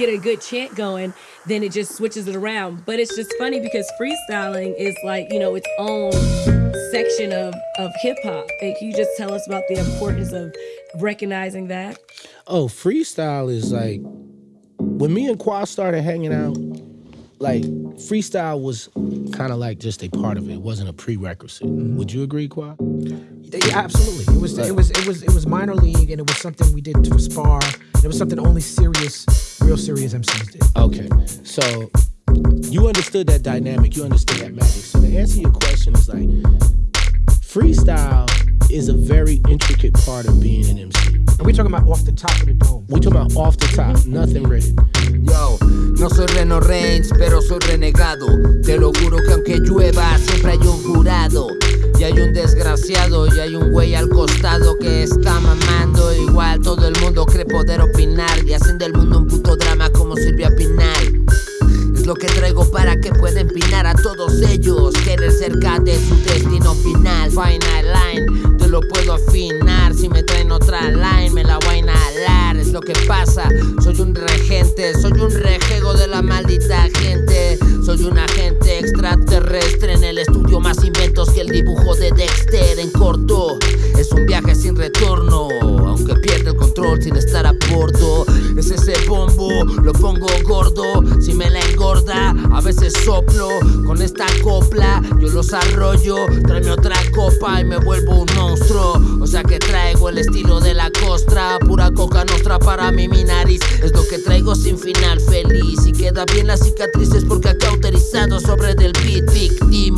get a good chant going, then it just switches it around. But it's just funny because freestyling is like, you know, its own section of, of hip hop. Can you just tell us about the importance of recognizing that? Oh, freestyle is like when me and Qua started hanging out, like freestyle was kind of like just a part of it. It wasn't a prerequisite. Mm-hmm. Would you agree, Qua? Yeah, absolutely. It was it was it was it was minor league, and it was something we did to spar. And it was something only serious, real serious MCs did. Okay, so you understood that dynamic, you understood that magic. So to answer your question is like freestyle is a very intricate part of being an MC. And we talking about off the top of the dome. We talking about off the top, nothing written. Yo, no soy Reno Reigns, pero soy renegado. Te lo juro que aunque llueva, siempre hay un jurado. Y hay un desgraciado y hay un güey al costado que está mamando. Igual todo el mundo cree poder opinar y hacen del mundo un puto drama como Silvia Pinal. Es lo que traigo para que pueda empinar a todos ellos. Querer cerca de su destino final. Final line, te lo puedo afinar. Si me traen otra line, me la voy a inhalar. Es lo que pasa, soy un regente, Es un viaje sin retorno, aunque pierde el control sin estar a bordo. Es ese bombo, lo pongo gordo, si me la engorda, a veces soplo con esta copla. Yo los arroyo, tráeme otra copa y me vuelvo un monstruo. O sea que traigo el estilo de la costra, pura coca nostra para mí, mi nariz. Es lo que traigo sin final feliz y queda bien las cicatrices porque ha cauterizado sobre del beat me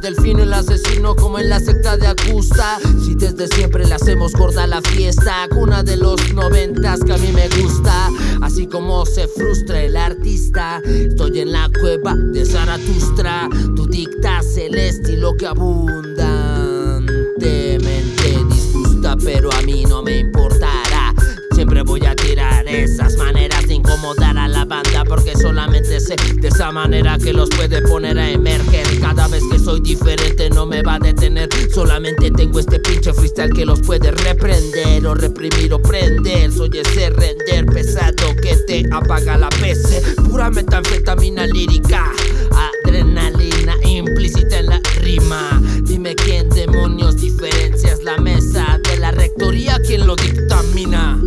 delfino el asesino como en la secta de Acusta si desde siempre le hacemos gorda la fiesta cuna de los noventas que a mí me gusta. Así como se frustra el artista estoy en la cueva de Zaratustra. Tú dictas el estilo que abundantemente Siempre voy a tirar esas maneras de incomodar a la banda Porque solamente sé de esa manera que los puede poner a emerger. Cada vez que soy diferente no me va a detener Solamente tengo este pinche freestyle que los puede reprender O reprimir o prender. Soy ese render pesado que te apaga la PC Pura metanfetamina lírica Adrenalina implícita en la rima. Dime quién demonios diferencias la mesa de la rectoría ¿Quién lo dictamina?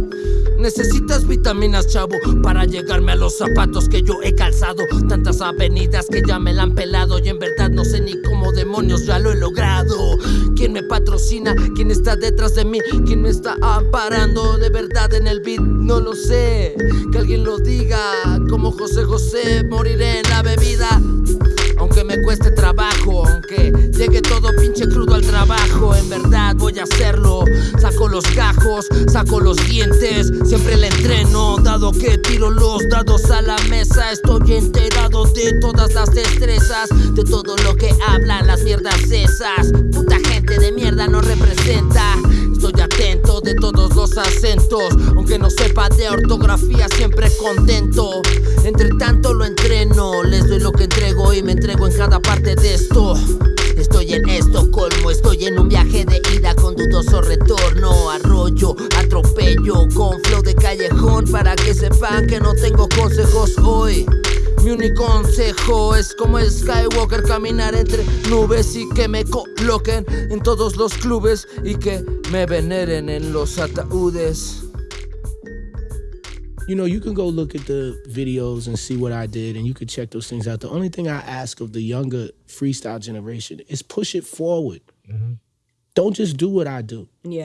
Necesitas vitaminas, chavo, para llegarme a los zapatos que yo he calzado. Tantas avenidas que ya me la han pelado y en verdad no sé ni cómo demonios ya lo he logrado. ¿Quién me patrocina? ¿Quién está detrás de mí? ¿Quién me está amparando de verdad en el beat? No lo sé. Que alguien lo diga. Como José José, moriré en la bebida. Aunque me cueste trabajo, aunque llegue todo pinche crudo al trabajo, en verdad voy a hacerlo. Saco los gajos, saco los dientes, siempre le entreno, dado que tiro los dados a la mesa. Estoy enterado de todas las destrezas, de todo lo que hablan las mierdas esas. Puta gente de mierda no representa. Estoy atento de todos los acentos, aunque no sepa de ortografía, siempre contento. Entre tanto lo entreno, les doy lo que entrego y me entrego en cada parte de esto. Estoy con dudoso retorno. Arroyo, atropello con flow de callejón para que sepan que no tengo consejos hoy. Mi único consejo es como el Skywalker caminar entre nubes y que me coloquen en todos los clubes y que me veneren en los ataúdes. You know, you can go look at the videos and see what I did, and you can check those things out. The only thing I ask of the younger freestyle generation is push it forward. Don't just do what I do. Yeah.